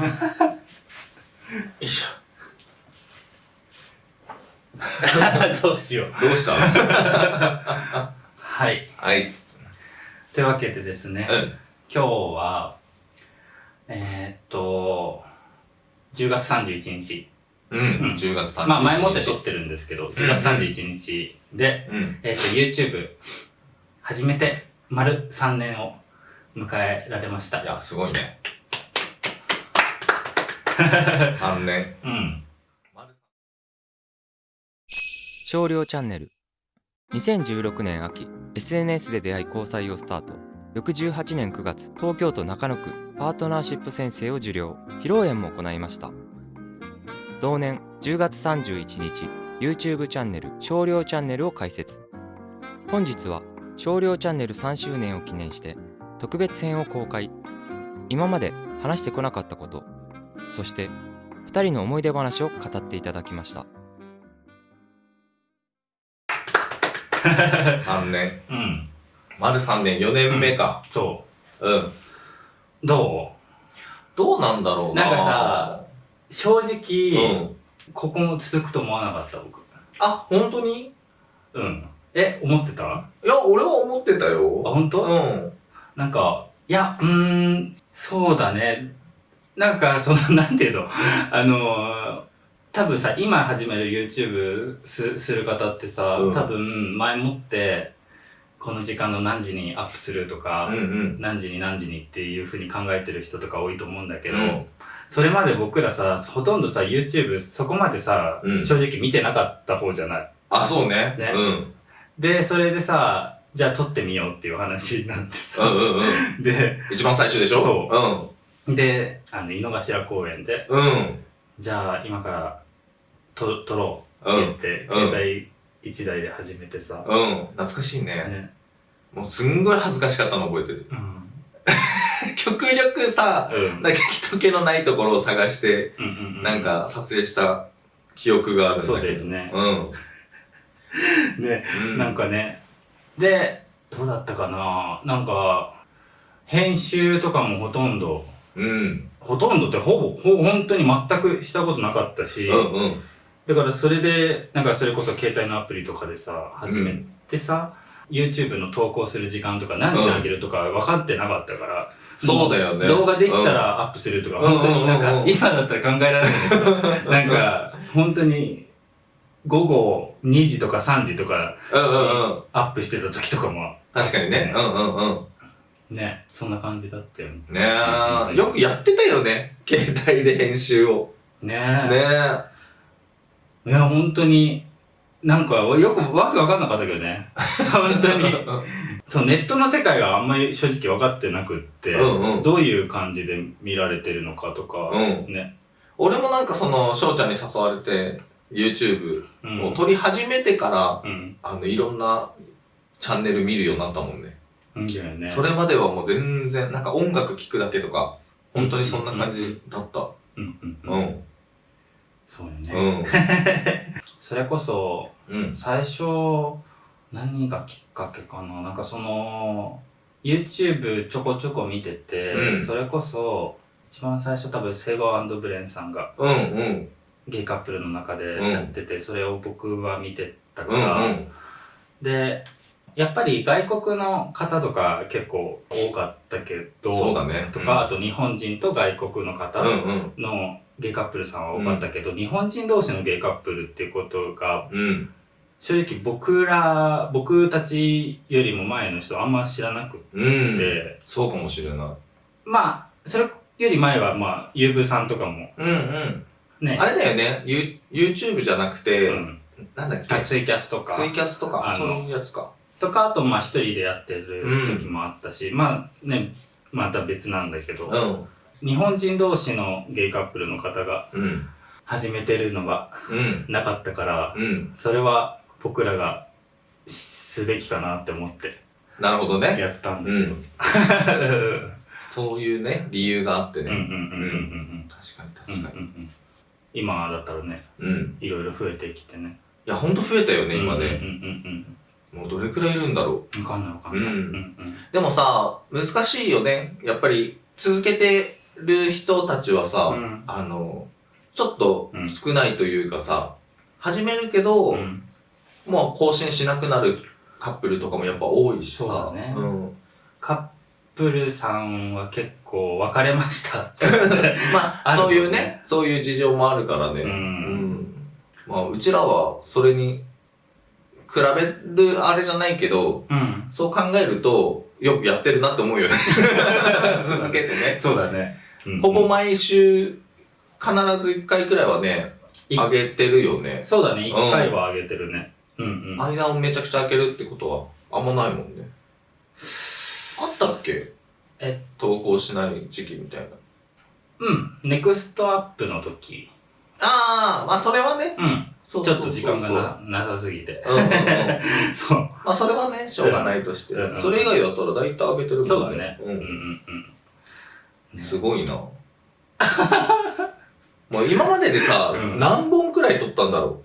いしょ。どうしよう。どうした？はい。はい。というわけでですね、うん。今日は、えー、っと、10月31日。うん。うん10月30日。まあ前もって撮ってるんですけど、10月31日で、うん。えー、っと YouTube 始めて丸3年を迎えられました。いや、すごいね。3年。うん。少量チャンネル。2016年秋。SNS で出会い交際をスタート。翌18年9月東京都中野区パートナーシップ先生を受領。披露宴も行いました。同年10月31日 YouTube チャンネル少量チャンネルを開設。本日は少量チャンネル3周年を記念して特別編を公開。今まで話してこなかったことそして2人の思い出話を語っていただきました 3年。うん。丸3年、4年目か。そうん。う？どどうなんだろうななんかさ、う正う直、ん。ここも続くと思わなかった僕。あ、本当に？いうん。え、思ってた？あ、や、俺は思ってたよ。本当？うん。なんか、いや、うーん、そうだね。なんか、その、なんていうの、あのー、多分さ、今始める YouTube すする方ってさ、うん多分前もって、この時間の何時にアップするとか、うんうん。何時に何時にっていうふうに考えてる人とか多いと思うんだけど、うんそれまで僕らさ、ほとんどさ、YouTube そこまでさ、うん正直見てなかった方じゃない？あ、そうね。ねうん。で、それでさ、じゃあ撮ってみようっていう話になってうさ、んうんうん。で、一番最初でしょ？そで、あの、井の頭公園で、うん。うん。じゃあ今からと撮ろうって言って、うん携帯一台で始めてさ、うん。懐かしいね。ね、もうすんごい恥ずかしかったの覚えてる。うん。極力さ、うん。なんか人気のないところを探して、うんうんうんなん、か撮影した記憶があるんだけど。そうだよねうん。ね、うんなんかね、で、どうだったかななんか、編集とかもほとんど、うん。ほとんどってほぼ、ほ本当に全くしたことなかったし、うんうん。だからそれで、なんかそれこそ携帯のアプリとかでさ、始めてさ、YouTube の投稿する時間とか何時に上げるとか分かってなかったから、そうだよね。動画できたらアップするとか、うん本当になんかうんうんうん今だったら考えられないけど、なんか本当に午後2時とか3時とかうんうんうん。アップしてた時とかも、確かにね。うんうんうん。ね、そんな感じだったよね。ねえ、よくやってたよね。携帯で編集を。ねねいや、本当に、なんかよくわけわかんなかったけどね。本当に。そう、ネットの世界があんまり正直分かってなくって、うんうんどういう感じで見られてるのかとか、うんね。俺もなんかその、翔ちゃんに誘われて、YouTube うんを撮り始めてから、うん。あの、いろんなチャンネル見るようになったもんね。それまではもう全然、なんか音楽聴くだけとか、本当にそんな感じだった。うんうんううん。ん。そうようね。ん。それこそ、うん。最初、何がきっかけかな？なんかその、YouTube ちょこちょこ見てて、うんそれこそ、一番最初多分セゴブレンさんがうんうん。ゲイカップルの中でうんやってて、それを僕は見てたかうんら、うん。で、やっぱり外国の方とか結構多かったけど、そうだね。とか、あと日本人と外国の方。のゲイカップルさんは多かったけど、日本人同士のゲイカップルっていうことがうん。正直僕ら僕たちよりも前の人あんま知らなくて、うん。そうかもしれない。まあそれより前はまあゆうぶさんとかもうんうん。ねあれだよね。ユ YouTube じゃなくて、うん、なんだっけ？あツイキャスとかツイキャスとか、あのそういうやつか。とかあとまあ一人でやってる時もあったし、まあねまた別なんだけど、うん。日本人同士のゲイカップルの方がうん。始めてるのがうん。なかったからうん。それは僕らがすべきかなって思ってなるほどね。やったんだけど、うん。そういうね、理由があってね。うんうんうんうんうん確かうんうんに確かに。うんうん今だったらねうん。いろいろ増えてきてねいや、ほんと増えたよね、今ね。うんうんうんもうどれくらいいるんだろうんわかんないわかんない、うん。でもさ、難しいよね。やっぱり、続けてる人たちはさ、うんあの、ちょっと少ないというかさ、始めるけど、うん。もう更新しなくなるカップルとかもやっぱ多いしさ。そうだねん。カップルさんは結構別れました。まあ、そういうね、そういう事情もあるからね。うんんまあ、うちらはそれに比べるあれじゃないけど、うん。そう考えると、よくやってるなって思うよね。続けてね。そうだね。うんほぼ毎週、必ず1回くらいはね、いあげてるよね。そうだね、一回はあげてるね。うんうん。間をめちゃくちゃ開けるってことはあんまないもんね。あったっけ？え投稿しない時期みたいな。うん。ネクストアップの時。ああ、まあそれはね。うん。ちょっと時間がな、なさすぎて。そう。まあそれはね、しょうがないとして。それ以外だったら大体上げてるもんね。そうだね。うんうんううん。ん。すごいな。もう今まででさ、うん何本くらい撮ったんだろ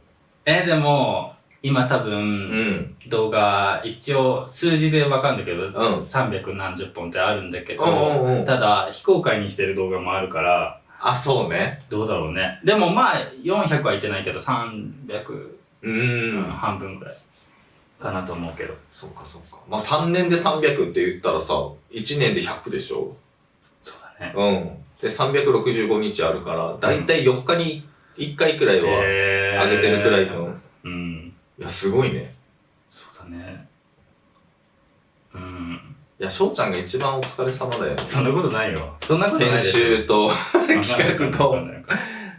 えーでも、今多う。う分、ん。動画、一応数字でわかんだけど、ん300何十本ってあるんだけど、ただ、非公開にしてる動画もあるから、あ、そうね。どうだろうね。でもまあ、400はいってないけど、300、ううんん。半分ぐらいかなと思うけど。そっかそっか。まあ3年で300って言ったらさ、1年で100でしょそうだね。うん。で、365日あるから、だいたい4日に1回くらいはえ上げてるくらいの。うん。いや、すごいね。そうだね。うん。いや、翔ちゃんが一番お疲れ様だよね。そんなことないよ。そんなことない編。集と企画といわかんない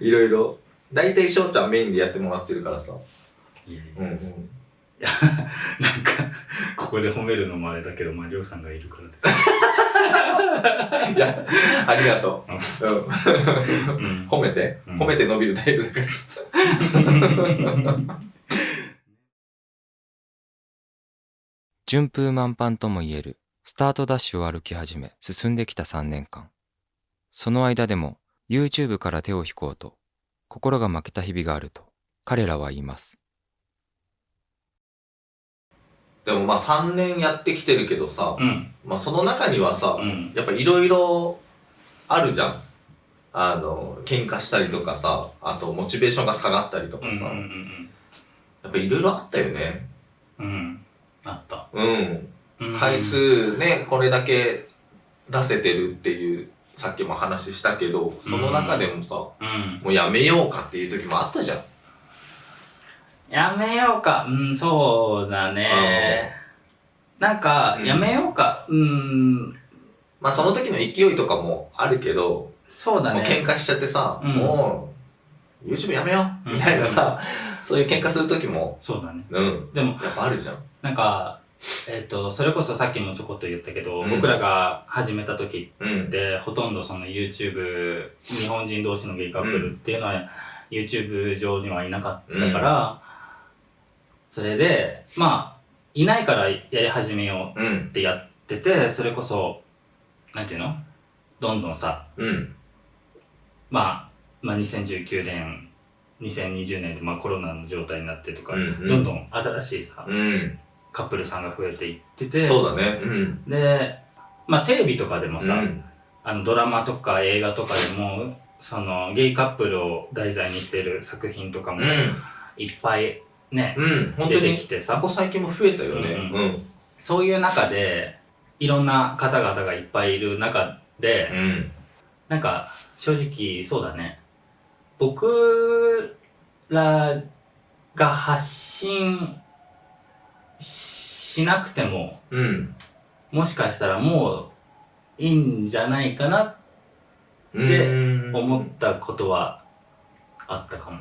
いろいろ。だいたい翔ちゃんメインでやってもらってるからさ。いやいうんうん。や なんか、ここで褒めるのもあれだけど、まあ、りょうさんがいるからです。いや、ありがとう。うん。うん。褒めて。うん褒めて伸びるタイプだから。順風満帆とも言えるスタートダッシュを歩き始め進んできた3年間。その間でも YouTube から手を引こうと心が負けた日々があると彼らは言います。でもまあ3年やってきてるけどさ、うん。まあその中にはさ、うん。やっぱいろいろあるじゃん。あの、喧嘩したりとかさ、あとモチベーションが下がったりとかさ、ん。やっぱいろいろあったよね。うん。うん。あった。うん。うん回。数ね、これだけ出せてるっていう、さっきも話したけど、その中でもさ、うん。もうやめようかっていう時もあったじゃん。やめようか。うん、そうだね。なんか、うんやめようか。うん、まあその時の勢いとかもあるけど、そうだね。喧嘩しちゃってさ、うんもう、YouTube やめようみたいなさ、そういう喧嘩する時も、そうだね。うん、でも、やっぱあるじゃん。なんか、えっ、と、それこそさっきもちょこっと言ったけど、うん僕らが始めた時うんっ。て、ほとんどその YouTube、日本人同士のゲイカップルっていうのは、YouTube 上にはいなかったから、それで、まあ、いないからやり始めよううんっ。てやってて、それこそ、なんていうの？どんどんさ、うん。まあ、まあ2019年、2020年でまあコロナの状態になってとか、うんうんどんどん新しいさ、うん。カップルさんが増えていってて、そうだね。うん。で、まあテレビとかでもさ、うんあのドラマとか映画とかでも、そのゲイカップルを題材にしてる作品とかもいっぱいね、うん。出てに、きてさここ最近も増えたよね。うんうん。そういう中で、いろんな方々がいっぱいいる中で、うん。なんか正直そうだね僕らが発信しなくてもうん。もしかしたらもういいんじゃないかなってうん思ったことはあったかも、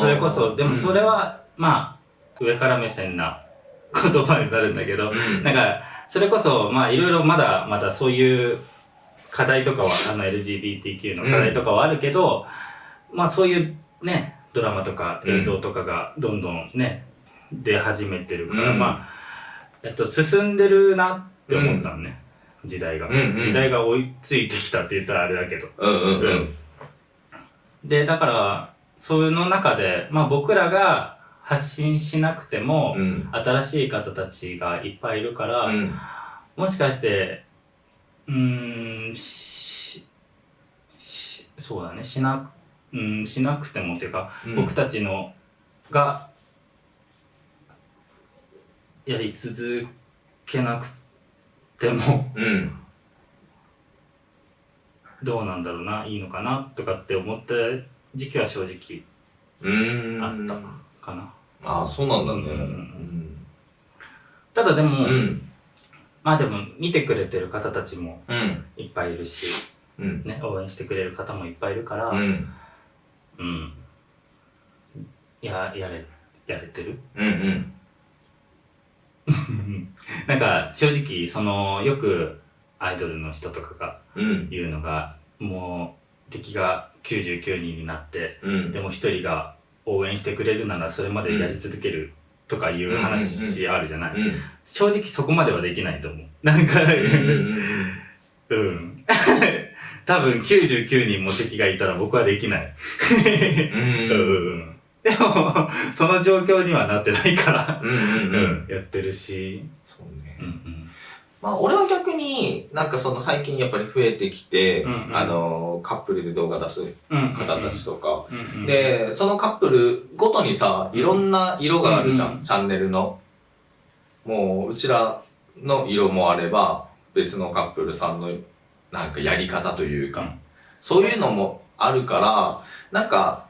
それこそでもそれは、まあ上から目線な 言葉になるんだけど、うん。なんかそれこそまあいろいろまだまだそういう課題とかはあの LGBTQ の課題とかはあるけど、まあそういうねドラマとか映像とかがどんどんね、出始めてるから、うん。まあえっと進んでるなって思ったのね、時代が、うんうん。時代が追いついてきたって言ったらあれだけど。うんうんうん。でだからその中でまあ僕らが発信しなくても、うん。新しい方たちがいっぱいいるから、うん。もしかして、うーん、しそうだね。しな,、うん、しなくてもっていうか、うん。僕たちのがやり続けなくてもうん。どうなんだろうないいのかなとかって思った時期は正直うーんあったかな、ああそうなんだね。うん。うん。ただでも、うん。まあでも見てくれてる方たちもうん。いっぱいいるし、うん。ね、応援してくれる方もいっぱいいるから、うん。うん。や、やれ、やれてる？うんうんなんか、正直、その、よくアイドルの人とかがうん言うのが、もう、敵が99人になって、うんでも一人が応援してくれるならそれまでやり続けるとかいう話あるじゃない、うん正直そこまではできないと思う。なんか、うんうんうん。多分99人も敵がいたら僕はできない。うん うん。でも、その状況にはなってないから、うんやってるし。そうね。うんうん。まあ俺は逆になんかその最近やっぱり増えてきてうんうん。あのカップルで動画出すうん。方たちとか。うんうん、でそのカップルごとにさいろんな色があるじゃうんうんん。チャンネルの。もううちらの色もあれば別のカップルさんのなんかやり方というか、うん。そういうのもあるからなんか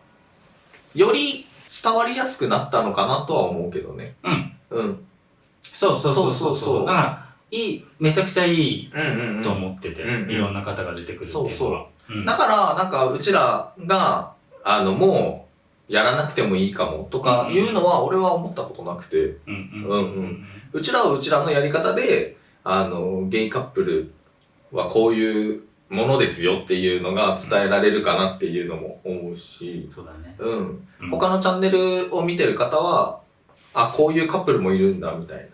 より伝わりやすくなったのかなとは思うけどね。うん。うん。そうそうそうそうそう。そうそう。だから、いい、めちゃくちゃいいと思ってて、いろんな方が出てくるっていうのは。そうう。ん。だから、なんか、うちらが、あの、もう、やらなくてもいいかも、とかいうのは、俺は思ったことなくて、うんうん。うんうん。うちらはうちらのやり方で、あの、ゲイカップルはこういうものですよっていうのが伝えられるかなっていうのも思うし、そうだね。うん。うん他のチャンネルを見てる方は、あ、こういうカップルもいるんだ、みたいな。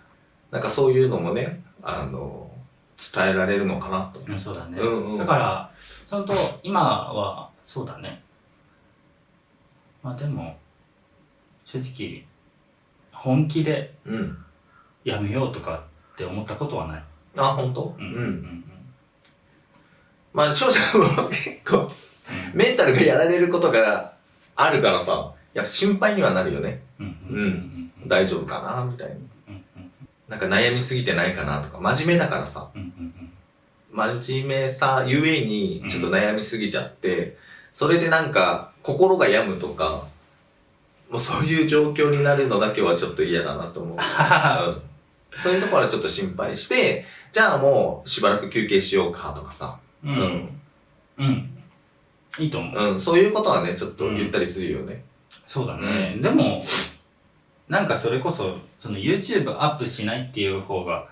なんかそういうのもね、あの、伝えられるのかなと。うんそうだね。うんうんだから、そのと、今は、そうだね。まあでも、正直、本気でうん。やめようとかって思ったことはない。あ、本当？うん。うん。まあ、翔ちゃんも結構、メンタルがやられることがあるからさ、やっぱ心配にはなるよね。うん。大丈夫かなみたいな。なんか悩みすぎてないかなとか、真面目だからさ。真面目さゆえにちょっと悩みすぎちゃって、それでなんか心が病むとか、もうそういう状況になるのだけはちょっと嫌だなと思う。うんそういうところはちょっと心配して、じゃあもうしばらく休憩しようかとかさ、うん。うん。うん。いいと思う。うん、そういうことはね、ちょっと言ったりするよね。そうだね。でも、なんかそれこそ、その YouTube アップしないっていう方が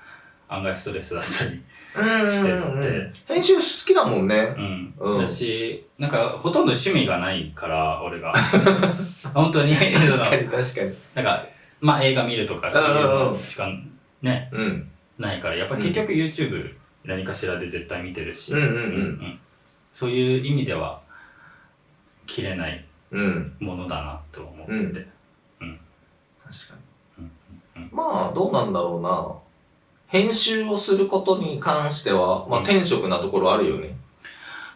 案外ストレスだったり。うんしてうん編集好きだもんねう。ん。うん私、なんかほとんど趣味がないから、俺が。本当に、確かに確かに。なんか、まあ映画見るとかそういうのしかね、うん。ないから、やっぱ結局 YouTube 何かしらで絶対見てるし、うんうんうんそういう意味では、切れないうん。ものだなと思ってて。確かうんに。まあ、どうなんだろうな。編集をすることに関しては、まあ、うん転職なところあるよね。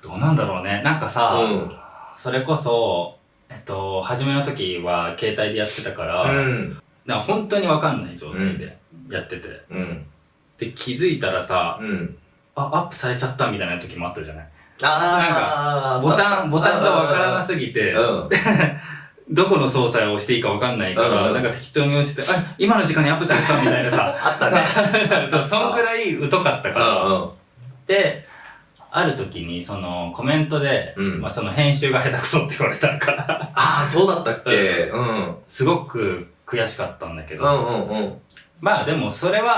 どうなんだろうね。なんかさ、うん。それこそ、えっと、初めの時は携帯でやってたから、うん。な本当にわかんない状態でやってて。うん。で、気づいたらさ、うん。あ、アップされちゃったみたいな時もあったじゃない？あー。ボタン、ボタンがわからなすすぎて、うん。どこの操作をしていいかわかんないから、うんなんか適当に押してて、あ、今の時間にアップされたみたいなさ、あったね。そう、そんくらい疎かったから。うんで、ある時にそのコメントで、うんまあその編集が下手くそって言われたから、ああ、そうだったっけ？うん。うんすごく悔しかったんだけど、うんうん。まあでもそれは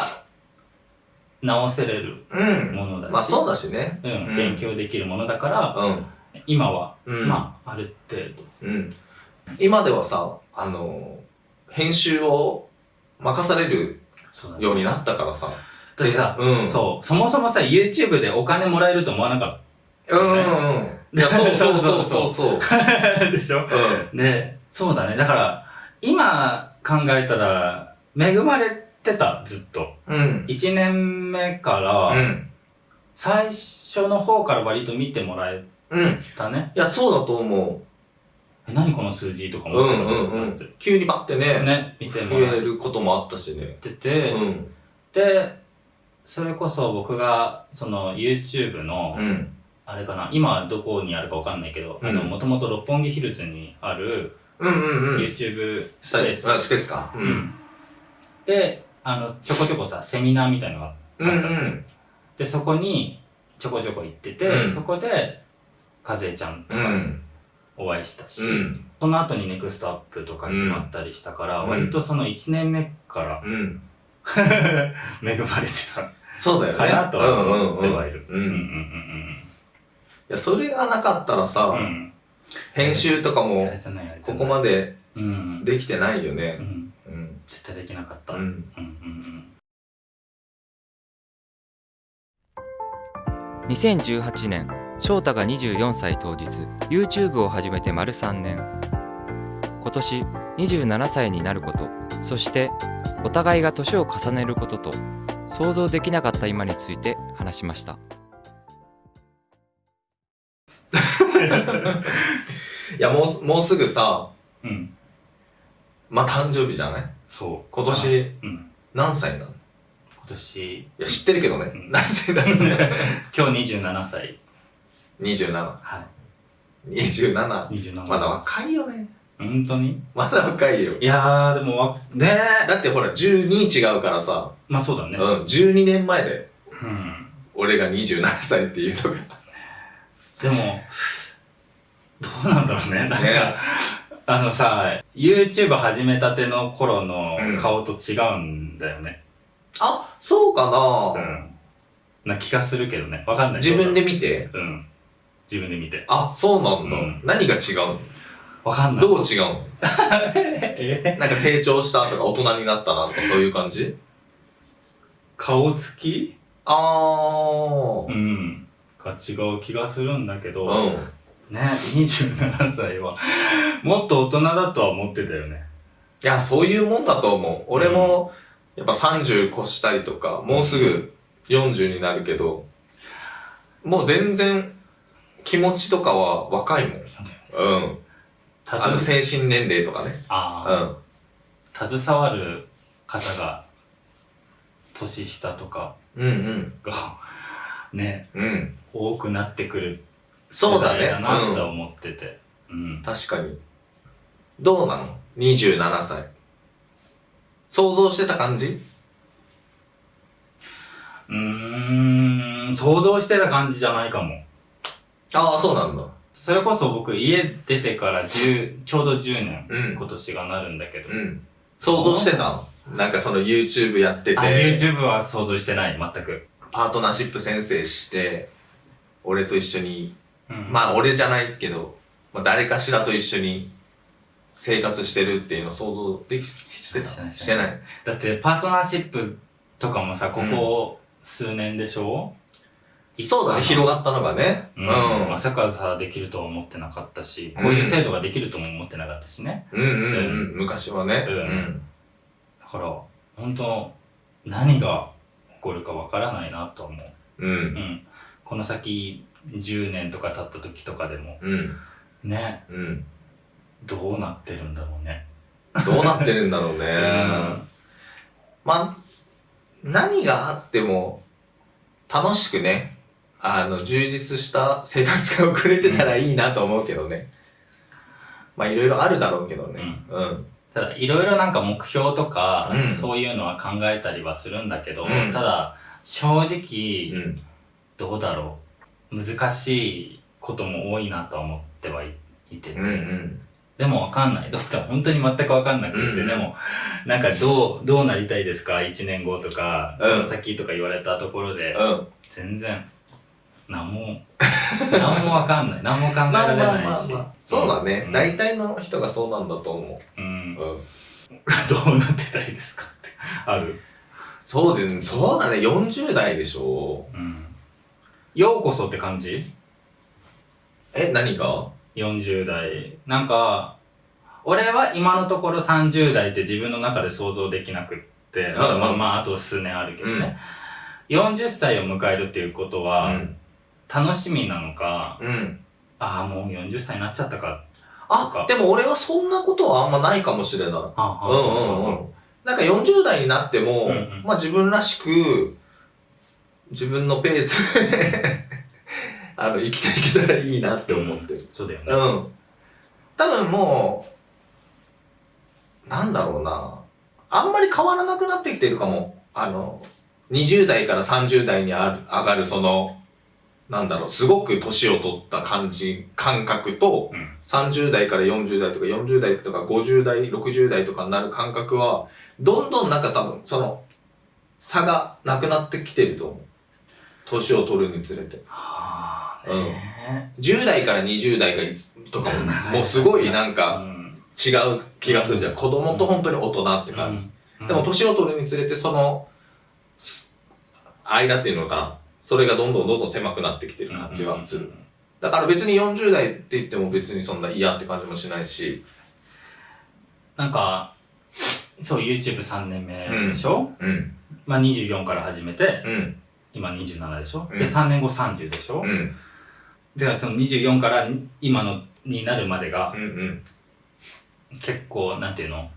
直せれるうん。ものだし、まあ、そうだしね。うん、うん勉強できるものだから、うん。今は、うんまあある程度。うん。今ではさ、あの、編集を任されるようになったからさ。だってさ、うんそう、そもそもさ、YouTube でお金もらえると思わなかうんうんうん。いや、そうそう そうそうそう。っ たでしょ？うで、そうだね。だから、今考えたら、恵まれてた、ずっと。ん。うん。1年目から、うん。最初の方から割と見てもらえうん。たね。いや、そうだと思え、何この数字とかう。思ってたうんうんうん。急にバッてね、ね、見て増もらっえることもあったしね。てて、うん。で、それこそ僕が、その YouTube の、うん。あれかな、今どこにあるかわかんないけど、あの、うんもともと六本木ヒルズにあるうんうんうん。YouTube スペース。あ、スペースか。う。うんん。で、あの、ちょこちょこさ、セミナーみたいのがあったうんうのん。で、そこにちょこちょこ行ってて、うんそこで、和江ちゃんとかうん。お会いしたし、うん。その後にネクストアップとか決まったりしたから、うん割とその1年目からうん。恵まれてたそうだよね。かなとは思ってはいる。うん。いうんや、それがなかったらさうん。編集とかもここまでうん。できてないようね。ん。うん。絶対できなかった。ううんんうん2018年翔太が24歳当日 YouTube を始めて丸3年今年27歳になることそしてお互いが年を重ねることと想像できなかった今について話しました いや、もう、もうすぐさ、うん。うん。まあ、誕生日じゃない？そう。今年、うん。何歳なの？い今年、や、知ってるけどねう。ん何歳なの？今日27歳。?27。はい。27。27。まだ若いよね。本当に？まだ若いよ。いやー、でもわ、ねー。だってほら、12違うからさ、まあそうだね。うん、12年前で、うん。俺が27歳っていうのが。でも、どうなんだろうね。なんか、ねあのさ、YouTube 始めたての頃のうん顔と違うんだよね。あ、そうかな、うん。な気がするけどね。わかんない。自分で見て？うん。自分で見て。あ、そうなんだ。うん何が違うの？わかんない。どう違うの？え？なんか成長したとか大人になったなとかそういう感じ？顔つき？あー。うん。が違う気がするんだけど、うん。ね、27歳は、もっと大人だとは思ってたよね。いや、そういうもんだと思う。俺も、やっぱ30越したりとか、もうすぐ40になるけど、もう全然気持ちとかは若いもん。うん。たあのず精神年齢とかね。あうん。あ、携わる方が、年下とかうんうん。が、ね、うん。多くなってくるそうだね。なとうん。思ってて。うん。確かに。どうなの ?27 歳。想像してた感じ？うーん、想像してた感じじゃないかも。ああ、そうなんだ。それこそ僕家出てから10ちょうど10年、うん今年がなるんだけど、うん。想像してたなんかその YouTube やってて、あ YouTube は想像してない全く、パートナーシップ先生して、俺と一緒に、うんまあ俺じゃないけど、まあ、誰かしらと一緒に生活してるっていうの想像できしてたしてない。だってパートナーシップとかもさここ数年でしょ、そうだね、広がったのがね。う、うんん。まさかさできるとは思ってなかったしこういう制度ができるとも思ってなかったしねうんうんうん。昔はね。うんだから本当何が起こるかわからないなと思ううん。う。うんんこの先10年とか経った時とかでもうん。ねうん。どうなってるんだろうねどうなってるんだろうね。うんまあ、何があっても、楽しくね、あの、充実した生活が送れてたらいいなと思うけどね。まあ、いろいろあるだろうけどね。うん。ただいろいろなんか目標とか、うんそういうのは考えたりはするんだけど、うんただ正直、うん。どうだろう難しいことも多いなとは思ってはいいてて、うんうん。でもわかんないどうだ本当に全くわかんなくって、うんでもなんかどうどうなりたいですか？1年後とか、うんこの先とか言われたところで、うん。全然何も 何もわかんない何も考えまあられまあないし、まあまあ。そうだね。うん大体の人がそうなんだと思うんう。うん。どうなってたいですかってある？そうで、そうだね。40代でしょ。うんようこそって感じ？え、何が ?40 代。なんか、俺は今のところ30代って自分の中で想像できなくって、まだまあまああと数年あるけどね。40歳を迎えるっていうことうは、ん。楽しみなのか、うん。ああもう40歳になっちゃったかあ、でも俺はそんなことはあんまないかもしれない。うんうんうん。なんか40代になっても、うんうんまあ自分らしく、自分のペースで あの、生きていけたらいいなって思ってる。そうだよねうん。多分もう、なんだろうな。あんまり変わらなくなってきてるかも。あの、20代から30代にある上がるその、なんだろう、すごく年を取った感じ、感覚と、うん30代から40代とか40代とか50代、60代とかになる感覚は、どんどんなんか多分、その、差がなくなってきてると思う。年を取るにつれて。はあうん。ね10代から20代がいとかも、もうすごいなんうかん違う気がするじゃん。子供と本当に大人って感じ。うんでも年を取るにつれてその、す間っていうのかな。それがどんどんどんどん狭くなってきてる感じはする。だから別に40代って言っても別にそんな嫌って感じもしないし。なんかそう YouTube3 年目でしょ、うん。まあ24から始めてうん。今27でしょ、うん。で3年後30でしょ、うん。でその24から今のになるまでがうん。うん。結構なんていうの？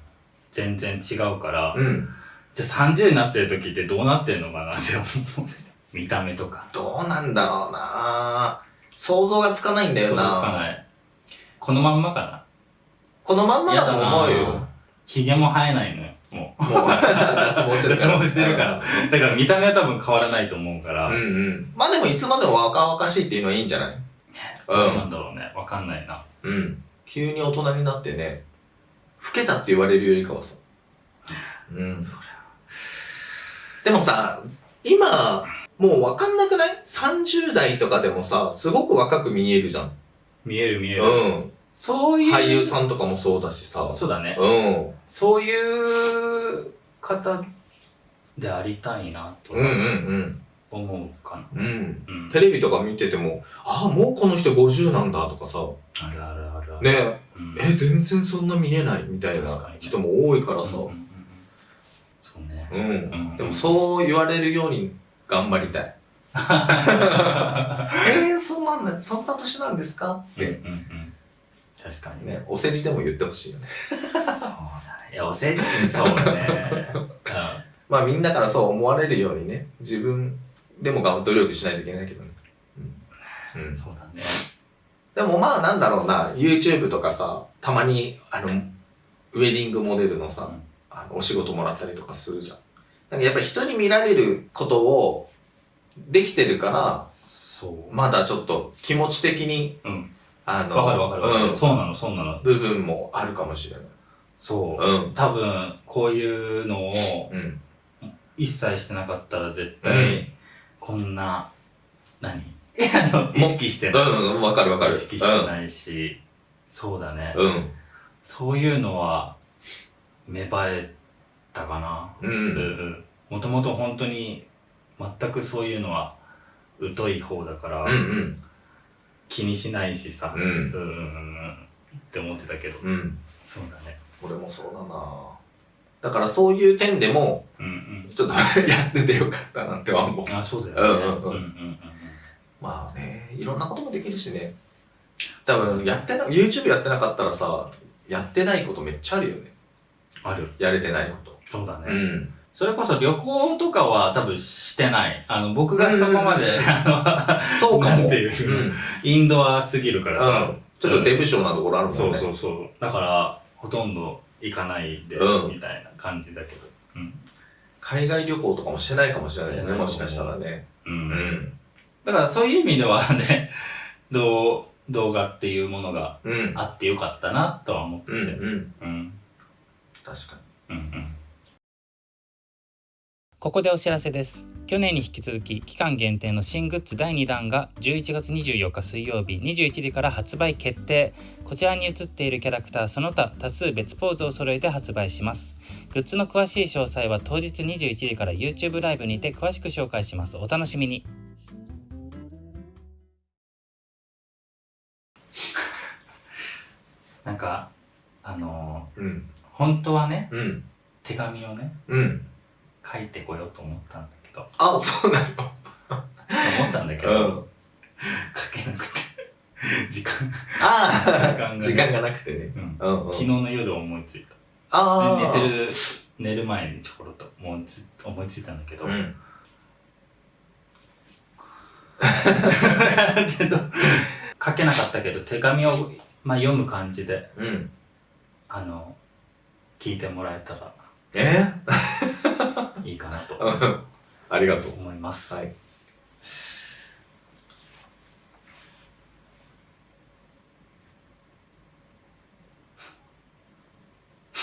全然違うから、うん。じゃあ30になってる時ってどうなってんのかなって思う。見た目とか。どうなんだろうな。想像がつかないんだよ想像なつかない。このまんまかな？このまんまだと思うよ。ひげも生えないのよもう脱毛してるから。脱毛してるからだから見た目は多分変わらないと思うから、うんうん。まあでもいつまでも若々しいっていうのはいいんじゃない？どうなんだろうねわかんないなうん。急に大人になってね、老けたって言われるよりかはさ。うん。でもさ、今、もうわかんなくない ?30 代とかでもさ、すごく若く見えるじゃん。見える見える、うん。そういう俳優さんとかもそうだしさ。そうだねうん。そういう方でありたいなとうんうん思うかなうん。うん。うんテレビとか見てても、ああ、もうこの人50なんだとかさ、あるあるあるあるねうんえ、全然そんな見えないみたいな確かにね人も多いからさうん。うんうんうんそうねうん。うんでもそう言われるように頑張りたい。えー、そんなそんな年なんですかって、うんうんうん確かに。ねね、お世辞でも言ってほしいよね。そうだね。いやお世辞そうだねまあみんなからそう思われるようにね、自分でもが努力しないといけないけどね。うん。ううんん、そうだね。でもまあなんだろうな、YouTube とかさ、たまに、あの、ウェディングモデルのさ、うん。あのお仕事もらったりとかするじゃん。なんかやっぱり人に見られることをできてるから、そう。まだちょっと気持ち的に、うんあの、わかるわかるわかる、うん、そうなのそうなの部分もあるかもしれない。そう、うん。多分こういうのをうん。一切してなかったら絶うん対こんな、何？あの意識してないうん、うん、わかるわかる。意識してないし、そうだね、うん。うん。そういうのは芽生えたかなう。うんんもともと本当に全くそういうのは疎い方だから、うんうん。気にしないしさ、うんうんって思ってたけど、うん。そうだね俺もそうだなだからそういう点でも、うんうんちょっとやっててよかったなっては思う。あそうだよねうんうんうんうんうんまあね、いろんなこともできるしね。多分、やってな、YouTube やってなかったらさ、やってないことめっちゃあるよね。あるやれてないこそうだね、と。うん。それこそ旅行とかは多分してないあの僕がそこまで、あそうかも。なんていううん。のインドアすぎるからさ、うん。ちょっとデブ症なところあるもんね。そうそうそうだからほとんど行かないで、うんみたいな感じだけどうん、海外旅行とかもしてないかもしれないよね、もしかしたらね。うんうん。だからそういう意味ではね動動画っていうものがうん。あってよかったなとは思っててうんうん。うん確かうんうんここでお知らせです去年に引き続き期間限定の新グッズ第2弾が11月24日水曜日21時から発売決定こちらに写っているキャラクターその他多数別ポーズを揃えて発売しますグッズの詳しい詳細は当日21時から YouTube ライブにて詳しく紹介しますお楽しみになんかあのに。うん。ー本当はねうん。手紙をねうん。書いてこようと思ったんだけどあ、そうなの思ったんだけど、うん。書けなくて 時間ああ時間がね時間がなくてね。うんうんうん。昨日の夜思いついたああ。寝てる寝る前にちょころっと思いつ思いついたんだけど、うん。書けなかったけど手紙を、まあ、読む感じでうん。あの聞いてもらえたらえ？いいかなとー、ありがとう。思います、はい。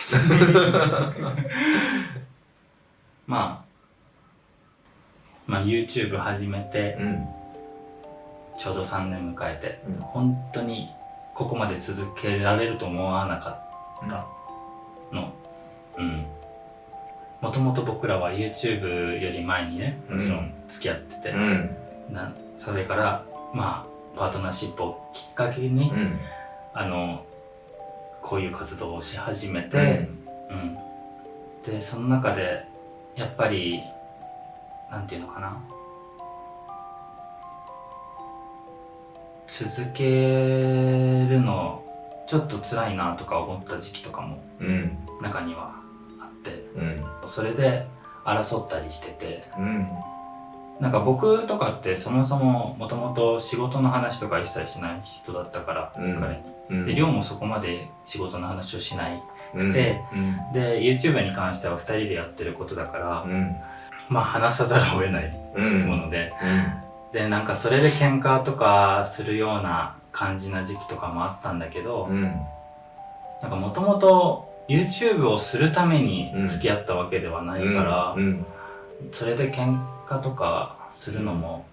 まあまあ YouTube 始めてうん。ちょうど3年迎えて、うん本当にここまで続けられると思わなかったのうんもともと僕らは YouTube より前にねもちろん付き合ってて、うん。なそれからまあパートナーシップをきっかけに、うん。あのこういう活動をし始めうて、ん。うんでその中でやっぱりなんていうのかな続けるのちょっと辛いなとか思った時期とかもうん。中にはあってうん。それで争ったりしててうん。なんか僕とかってそもそももともと仕事の話とか一切しない人だったから、うん彼にうん。で亮もそこまで仕事の話をしないうんで、うん。で YouTube に関しては2人でやってることだから、うん。まあ話さざるを得ないうん。もので、でなんかそれで喧嘩とかするような感じな時期とかもあったんだけど、うん。なんかもともと YouTube をするために付き合ったわけではないから、うん。それで喧嘩とかするのも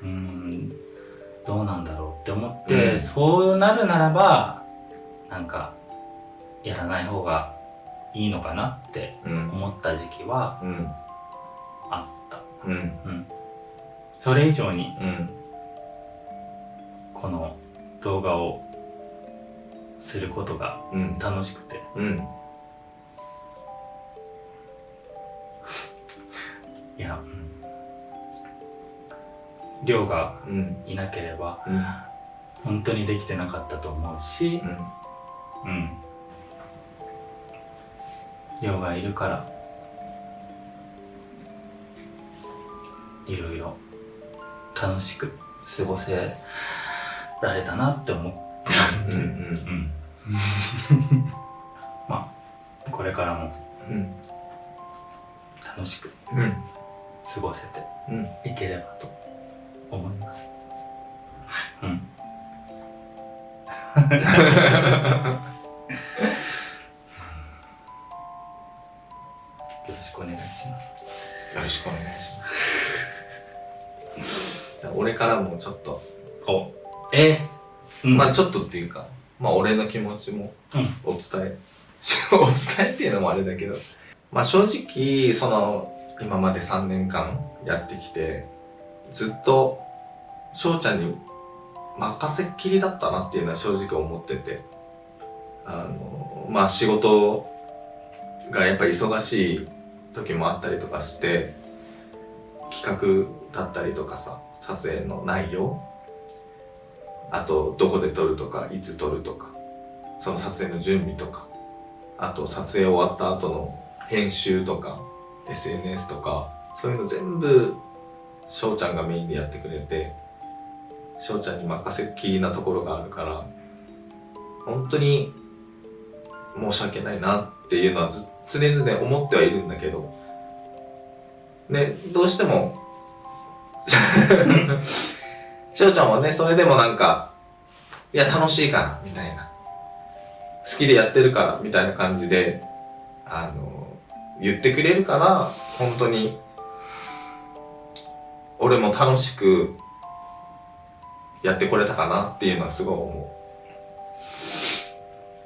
うーんどうなんだろうって思って、うんそうなるならばなんかやらない方がいいのかなってうん。思った時期はうん。あった。うん。うん。それ以上にうん。この動画をすることがうん。楽しくてうん。いや、うん、亮がうん。いなければうん。本当にできてなかったと思うしうん。うん亮がいるからいろいろ楽しく過ごせられたなって思ったうん。うん。うんまあこれからもうん。楽しくうん。過ごせてうん。いければと思います。うん。よろしくお願いします。よろしくお願いします。俺からもちょっと、お、え？うん、まあちょっとっていうか、まあ俺の気持ちもうん、お伝え、お伝えっていうのもあれだけど、まあ正直、その、今まで3年間やってきて、ずっと、翔ちゃんに任せっきりだったなっていうのは正直思ってて、あの、まあ仕事がやっぱ忙しい時もあったりとかして、企画だったりとかさ、撮影の内容、あとどこで撮るとか、いつ撮るとか、その撮影の準備とか、あと撮影終わった後の編集とか、SNS とか、そういうの全部、翔ちゃんがメインでやってくれて、翔ちゃんに任せっきりなところがあるから、本当に申し訳ないなっていうのはず常々思ってはいるんだけど、ね、どうしても、翔ちゃんはね、それでもなんか、いや、楽しいから、みたいな。好きでやってるから、みたいな感じで、あの、言ってくれるから、本当に、俺も楽しくやってこれたかなっていうのはすごい思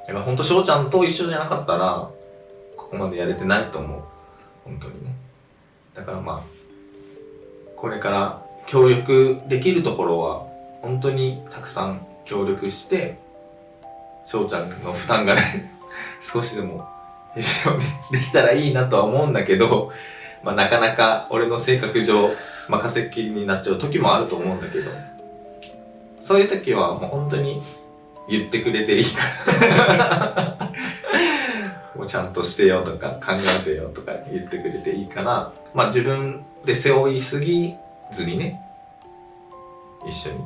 う。だから本当翔ちゃんと一緒じゃなかったら、ここまでやれてないと思う。本当にね。だからまあ、これから協力できるところは、本当にたくさん協力して、翔ちゃんの負担がね、少しでもできたらいいなとは思うんだけど、まあなかなか俺の性格上、任せっきりになっちゃう時もあると思うんだけど、そういう時はもう本当に言ってくれていいから。もうちゃんとしてよとか考えてよとか言ってくれていいから、まあ自分で背負いすぎずにね、一緒に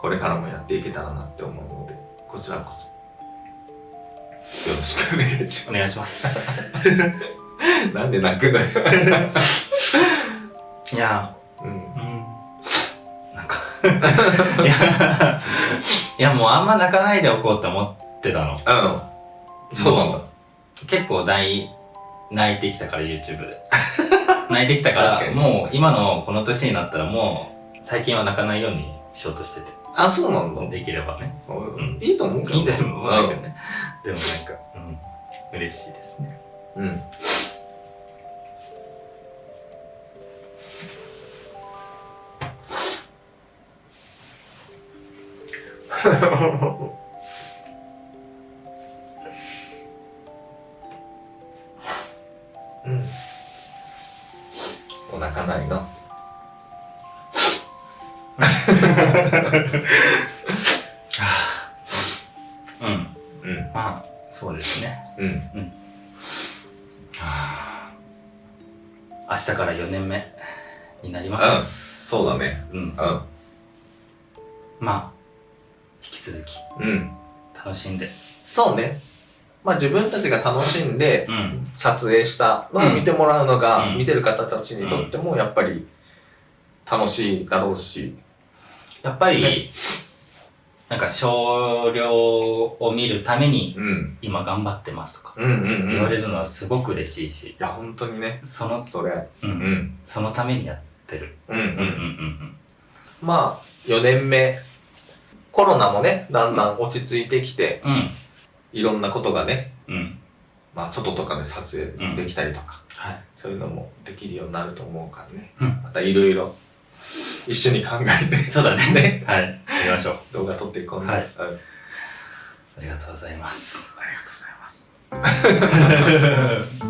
これからもやっていけたらなって思う、こちらこそよろしくお願いしお願いします。ます。なんで泣くのよ。いや、うん。うん。なんか いや、いやもうあんま泣かないでおこうって思ってたの。うん。そうなんだ。結構泣い、泣いてきたから YouTube で。泣いてきたか、らにもう今のこの年になったらもう最近は泣かないようにしようとしてて。あ、そうなんだ。できればね。うんいいと思うけど。いいんだよ、思うけどね。でもなんか、うん、嬉しいですね。うん。自分たちが楽しんでうん。撮影したのを見てもらうのが、うん見てる方たちにとってもやっぱり楽しいだろうし。やっぱり、ねなんか少量を見るためにうん。今頑張ってますとか。言われいるのはすごく嬉しいし、や、本当にね。その、それ。う、うんん。そのためにやってる。うんうん。うんうんうんまあ、4年目。コロナもね、だんだん落ち着いてきて、うん。いろんなことがね、うん。うん。まあ外とかで撮影できたりとか、はい。そういうのもできるようになると思うからね。うんまたいろいろ一緒に考えてそうだね。ねはい。やりましょう。動画撮っていこうね。はいうんありがとうございます。ありがとうございます。